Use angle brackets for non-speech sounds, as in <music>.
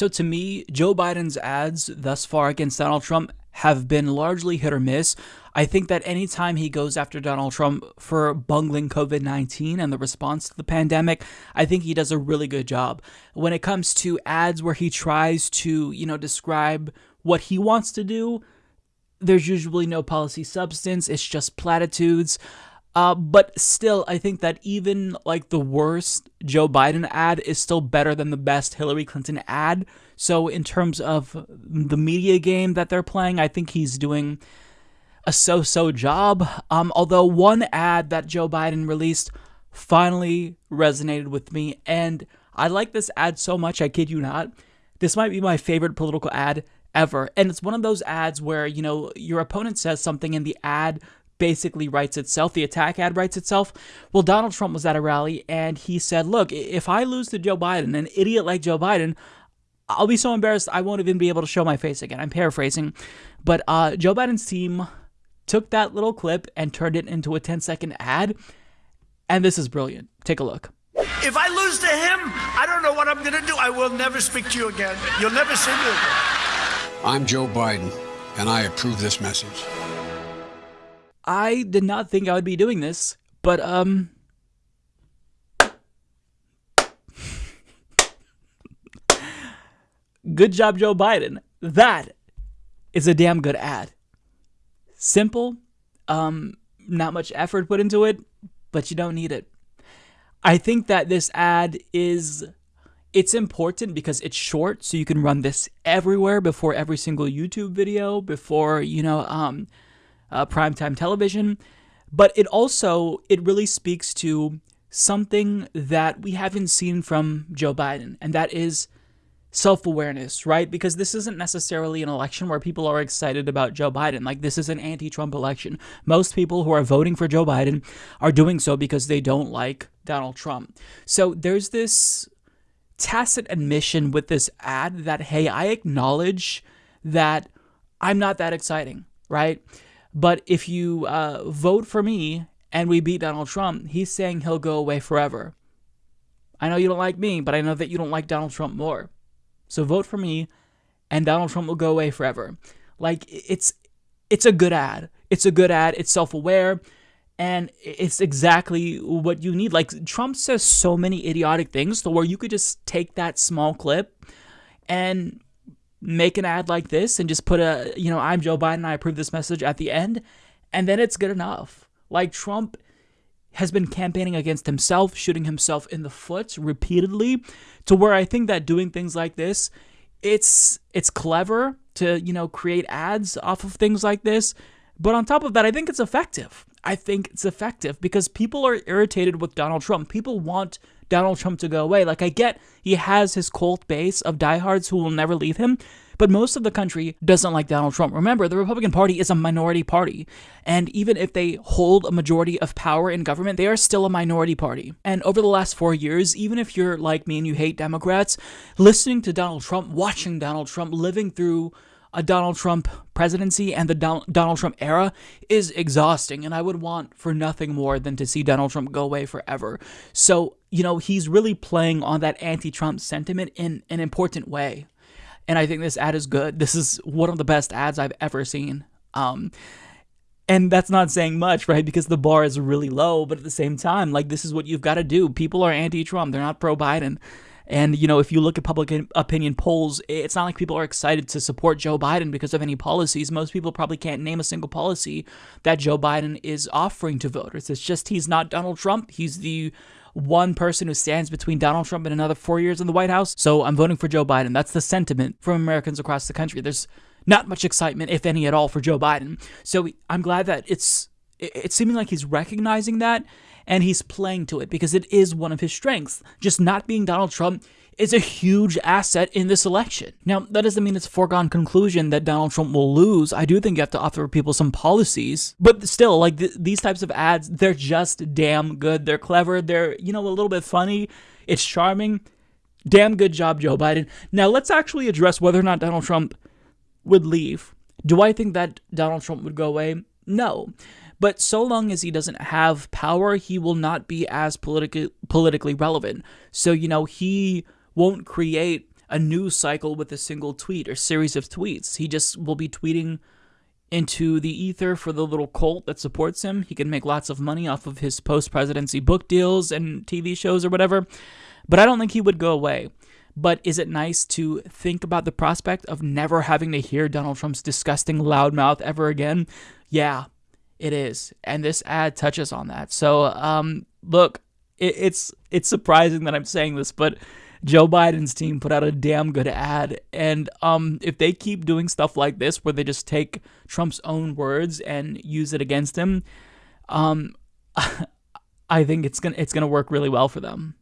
So to me, Joe Biden's ads thus far against Donald Trump have been largely hit or miss. I think that anytime he goes after Donald Trump for bungling COVID 19 and the response to the pandemic, I think he does a really good job. When it comes to ads where he tries to, you know, describe what he wants to do, there's usually no policy substance, it's just platitudes. Uh, but still, I think that even like the worst Joe Biden ad is still better than the best Hillary Clinton ad. So, in terms of the media game that they're playing, I think he's doing a so so job. Um, although, one ad that Joe Biden released finally resonated with me, and I like this ad so much, I kid you not. This might be my favorite political ad ever. And it's one of those ads where, you know, your opponent says something and the ad basically writes itself. The attack ad writes itself. Well, Donald Trump was at a rally and he said, Look, if I lose to Joe Biden, an idiot like Joe Biden, I'll be so embarrassed I won't even be able to show my face again. I'm paraphrasing. But uh, Joe Biden's team took that little clip and turned it into a 10 second ad. And this is brilliant. Take a look. If I lose to him, I don't know what I'm going to do. I will never speak to you again. You'll never see me again. I'm Joe Biden, and I approve this message. I did not think I would be doing this, but um Good job Joe Biden. That is a damn good ad. Simple, um not much effort put into it, but you don't need it. I think that this ad is it's important because it's short so you can run this everywhere before every single YouTube video, before, you know, um uh, primetime television, but it also it really speaks to something that we haven't seen from Joe Biden, and that is self-awareness, right? Because this isn't necessarily an election where people are excited about Joe Biden. Like this is an anti-Trump election. Most people who are voting for Joe Biden are doing so because they don't like Donald Trump. So there's this tacit admission with this ad that hey, I acknowledge that I'm not that exciting, right? But if you uh, vote for me and we beat Donald Trump, he's saying he'll go away forever. I know you don't like me, but I know that you don't like Donald Trump more. So vote for me and Donald Trump will go away forever. Like it's it's a good ad. It's a good ad. It's self-aware and it's exactly what you need. Like Trump says so many idiotic things to where you could just take that small clip and make an ad like this and just put a, you know, I'm Joe Biden, I approve this message at the end, and then it's good enough. Like Trump has been campaigning against himself, shooting himself in the foot repeatedly, to where I think that doing things like this, it's it's clever to, you know, create ads off of things like this, but on top of that, I think it's effective. I think it's effective because people are irritated with Donald Trump. People want Donald Trump to go away. Like, I get he has his cult base of diehards who will never leave him, but most of the country doesn't like Donald Trump. Remember, the Republican Party is a minority party, and even if they hold a majority of power in government, they are still a minority party. And over the last four years, even if you're like me and you hate Democrats, listening to Donald Trump, watching Donald Trump, living through a Donald Trump presidency and the Donald Trump era is exhausting, and I would want for nothing more than to see Donald Trump go away forever. So, you know, he's really playing on that anti Trump sentiment in an important way. And I think this ad is good. This is one of the best ads I've ever seen. Um, and that's not saying much, right? Because the bar is really low, but at the same time, like, this is what you've got to do. People are anti Trump, they're not pro Biden. And, you know, if you look at public opinion polls, it's not like people are excited to support Joe Biden because of any policies. Most people probably can't name a single policy that Joe Biden is offering to voters. It's just he's not Donald Trump. He's the one person who stands between Donald Trump and another four years in the White House. So I'm voting for Joe Biden. That's the sentiment from Americans across the country. There's not much excitement, if any at all, for Joe Biden. So I'm glad that it's it's seeming like he's recognizing that and he's playing to it because it is one of his strengths. Just not being Donald Trump is a huge asset in this election. Now, that doesn't mean it's a foregone conclusion that Donald Trump will lose. I do think you have to offer people some policies, but still, like th- these types of ads, they're just damn good. They're clever. They're, you know, a little bit funny. It's charming. Damn good job, Joe Biden. Now, let's actually address whether or not Donald Trump would leave. Do I think that Donald Trump would go away? No. But so long as he doesn't have power, he will not be as politically politically relevant. So, you know, he won't create a news cycle with a single tweet or series of tweets. He just will be tweeting into the ether for the little cult that supports him. He can make lots of money off of his post presidency book deals and TV shows or whatever. But I don't think he would go away. But is it nice to think about the prospect of never having to hear Donald Trump's disgusting loudmouth ever again? Yeah, it is. And this ad touches on that. So, um, look, it, it's it's surprising that I'm saying this, but Joe Biden's team put out a damn good ad. And um, if they keep doing stuff like this, where they just take Trump's own words and use it against him, um, <laughs> I think it's gonna it's gonna work really well for them.